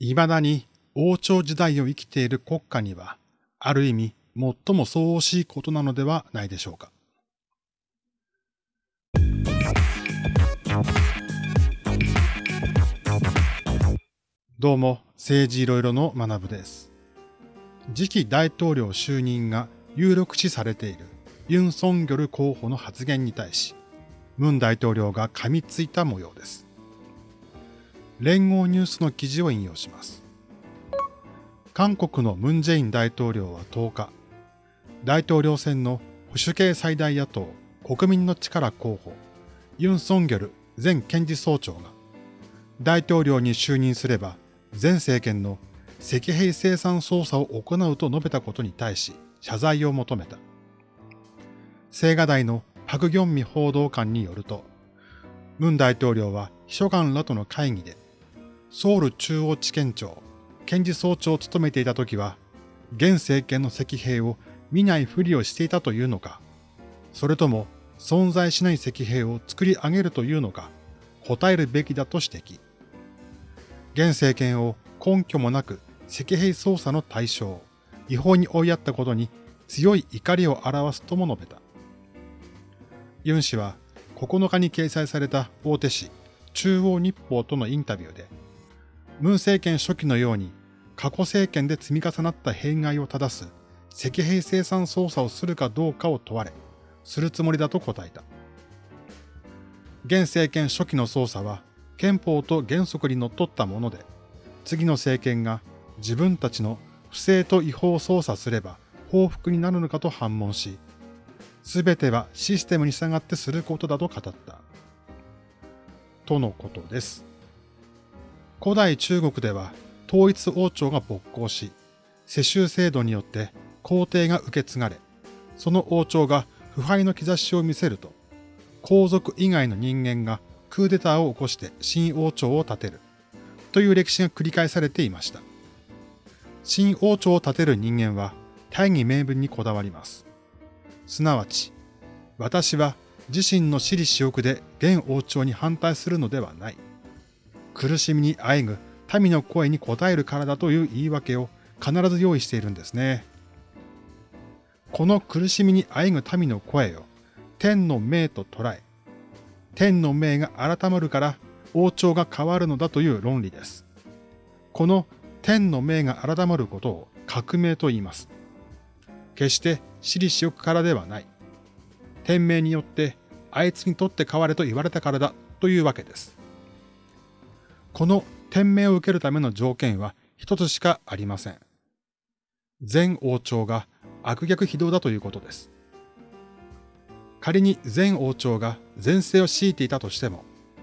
未だに王朝時代を生きている国家には、ある意味最も相応しいことなのではないでしょうか。どうも、政治いろいろの学部です。次期大統領就任が有力視されているユン・ソンギョル候補の発言に対し、ムン大統領が噛みついた模様です。連合ニュースの記事を引用します。韓国のムン・ジェイン大統領は10日、大統領選の保守系最大野党国民の力候補、ユン・ソンギョル前検事総長が、大統領に就任すれば前政権の石兵生産操作を行うと述べたことに対し謝罪を求めた。青瓦台のパク・ギョンミ報道官によると、ムン大統領は秘書官らとの会議で、ソウル中央地検庁、検事総長を務めていた時は、現政権の石兵を見ないふりをしていたというのか、それとも存在しない石兵を作り上げるというのか、答えるべきだと指摘。現政権を根拠もなく石兵操作の対象、違法に追いやったことに強い怒りを表すとも述べた。ユン氏は9日に掲載された大手紙中央日報とのインタビューで、ムン政権初期のように過去政権で積み重なった弊害を正す石兵生産操作をするかどうかを問われ、するつもりだと答えた。現政権初期の操作は憲法と原則にのっったもので、次の政権が自分たちの不正と違法を操作すれば報復になるのかと反問し、すべてはシステムに従ってすることだと語った。とのことです。古代中国では統一王朝が勃興し、世襲制度によって皇帝が受け継がれ、その王朝が腐敗の兆しを見せると、皇族以外の人間がクーデターを起こして新王朝を立てるという歴史が繰り返されていました。新王朝を立てる人間は大義名分にこだわります。すなわち、私は自身の私利私欲で現王朝に反対するのではない。苦しみにあえぐ民の声に応えるからだという言い訳を必ず用意しているんですね。この苦しみにあえぐ民の声を天の命と捉え、天の命が改まるから王朝が変わるのだという論理です。この天の命が改まることを革命と言います。決して私利私欲からではない。天命によってあいつにとって変われと言われたからだというわけです。この天命を受けるための条件は一つしかありません。前王朝が悪逆非道だということです。仮に前王朝が前世を強いていたとしても、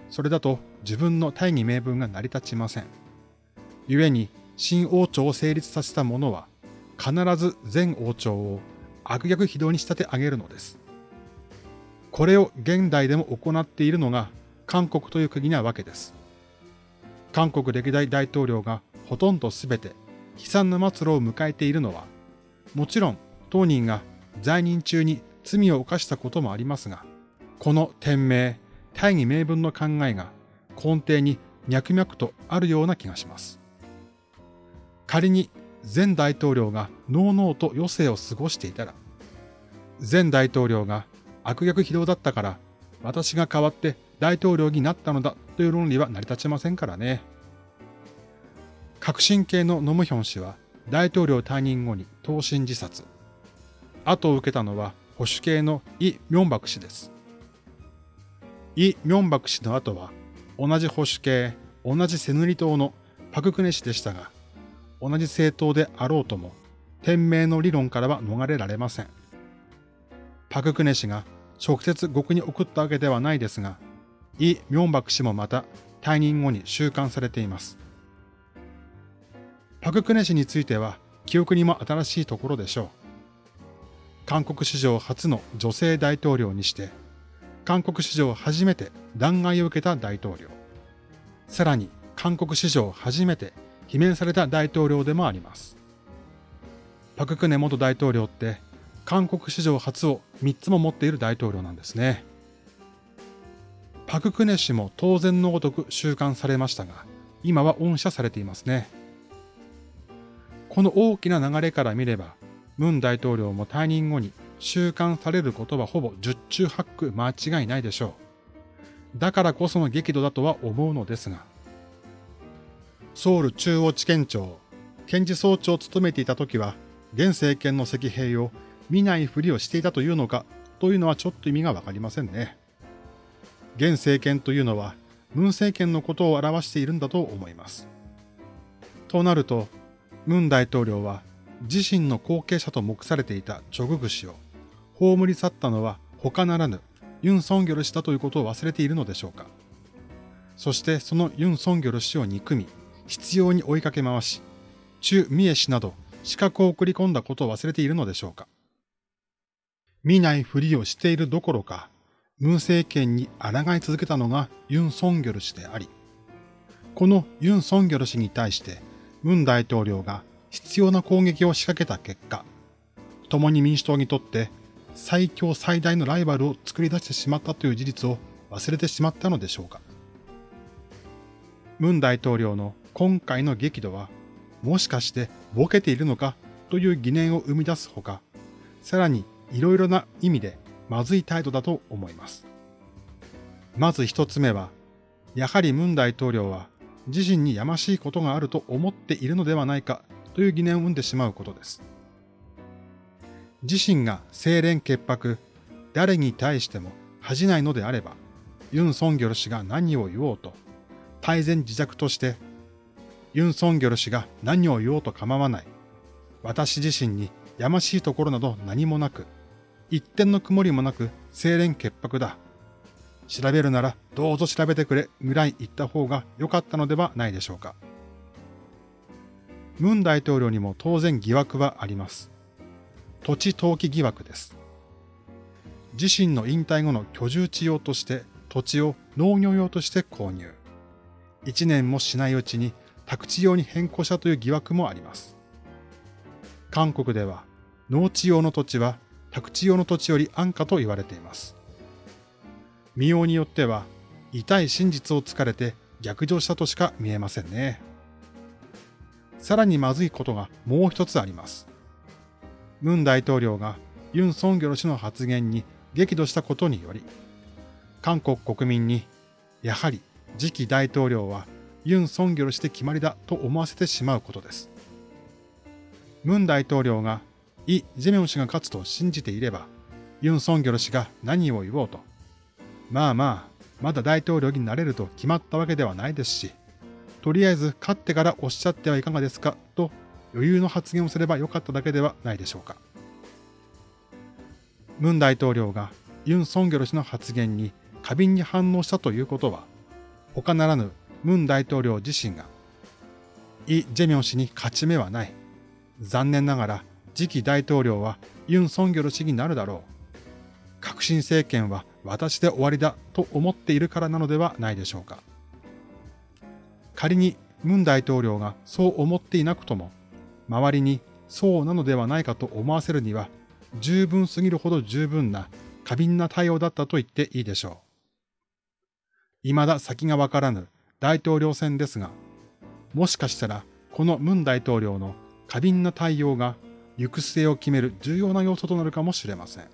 それだと自分の大義名分が成り立ちません。故に新王朝を成立させた者は、必ず前王朝を悪逆非道に仕立て上げるのです。これを現代でも行っているのが韓国という国なわけです。韓国歴代大統領がほとんどすべて悲惨な末路を迎えているのは、もちろん当人が在任中に罪を犯したこともありますが、この天命、大義名分の考えが根底に脈々とあるような気がします。仮に前大統領がのうのうと余生を過ごしていたら、前大統領が悪逆非道だったから私が代わって大統領になったのだという論理は成り立ちませんからね。革新系のノムヒョン氏は大統領退任後に投身自殺。後を受けたのは保守系のイ・ミョンバク氏です。イ・ミョンバク氏の後は同じ保守系、同じセヌリ党のパククネ氏でしたが、同じ政党であろうとも、天命の理論からは逃れられません。パククネ氏が直接獄に送ったわけではないですが、イ・ミョンバク氏もまた退任後に収監されています。パククネ氏については記憶にも新しいところでしょう。韓国史上初の女性大統領にして、韓国史上初めて弾劾を受けた大統領。さらに韓国史上初めて罷免された大統領でもあります。パククネ元大統領って韓国史上初を3つも持っている大統領なんですね。パククネ氏も当然のごとく収監されましたが、今は恩赦されていますね。この大きな流れから見れば、ムン大統領も退任後に収監されることはほぼ十中八九間違いないでしょう。だからこその激怒だとは思うのですが、ソウル中央地検庁、検事総長を務めていた時は、現政権の石兵を見ないふりをしていたというのかというのはちょっと意味がわかりませんね。現政権というのは、ムン政権のことを表しているんだと思います。となると、ムン大統領は自身の後継者と目されていたチョググ氏を葬り去ったのは他ならぬユン・ソンギョル氏だということを忘れているのでしょうか。そしてそのユン・ソンギョル氏を憎み、必要に追いかけ回し、チュ・ミエ氏など資格を送り込んだことを忘れているのでしょうか。見ないふりをしているどころか、ムン政権に抗い続けたのがユン・ソンギョル氏であり、このユン・ソンギョル氏に対してムン大統領が必要な攻撃を仕掛けた結果、共に民主党にとって最強最大のライバルを作り出してしまったという事実を忘れてしまったのでしょうか。ムン大統領の今回の激怒は、もしかしてボケているのかという疑念を生み出すほか、さらにいろいろな意味でまずい態度だと思います。まず一つ目は、やはりムン大統領は自身にやましいことがあると思っているのではないかという疑念を生んでしまうことです。自身が清廉潔白、誰に対しても恥じないのであれば、ユン・ソンギョル氏が何を言おうと、大前自弱として、ユン・ソンギョル氏が何を言おうと構わない。私自身にやましいところなど何もなく、一点の曇りもなく清廉潔白だ。調べるならどうぞ調べてくれぐらい言った方が良かったのではないでしょうか。ムン大統領にも当然疑惑はあります。土地投機疑惑です。自身の引退後の居住地用として土地を農業用として購入。一年もしないうちに宅地用に変更したという疑惑もあります。韓国では農地用の土地は宅地用の土地より安価と言われています。見ようによっては、痛い真実を突かれて逆上したとしか見えませんね。さらにまずいことがもう一つあります。ムン大統領がユン・ソンギョル氏の発言に激怒したことにより、韓国国民に、やはり次期大統領はユン・ソンギョル氏で決まりだと思わせてしまうことです。ムン大統領がイ・ジェミョン氏が勝つと信じていれば、ユン・ソンギョル氏が何を言おうと、まあまあ、まだ大統領になれると決まったわけではないですし、とりあえず勝ってからおっしゃってはいかがですかと余裕の発言をすればよかっただけではないでしょうか。ムン大統領がユン・ソンギョル氏の発言に過敏に反応したということは、他ならぬムン大統領自身が、イ・ジェミョン氏に勝ち目はない。残念ながら次期大統領はユン・ソンギョル氏になるだろう。革新政権は私で終わりだと思っているからなのではないでしょうか。仮にムン大統領がそう思っていなくとも、周りにそうなのではないかと思わせるには、十分すぎるほど十分な過敏な対応だったと言っていいでしょう。未だ先がわからぬ大統領選ですが、もしかしたらこのムン大統領の過敏な対応が行く末を決める重要な要素となるかもしれません。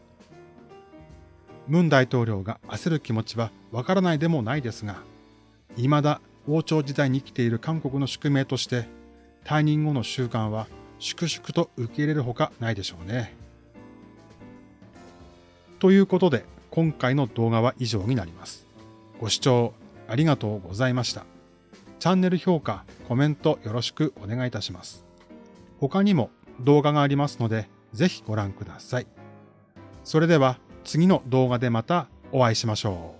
ムン大統領が焦る気持ちはわからないでもないですが、未だ王朝時代に生きている韓国の宿命として、退任後の習慣は粛々と受け入れるほかないでしょうね。ということで、今回の動画は以上になります。ご視聴ありがとうございました。チャンネル評価、コメントよろしくお願いいたします。他にも動画がありますので、ぜひご覧ください。それでは次の動画でまたお会いしましょう。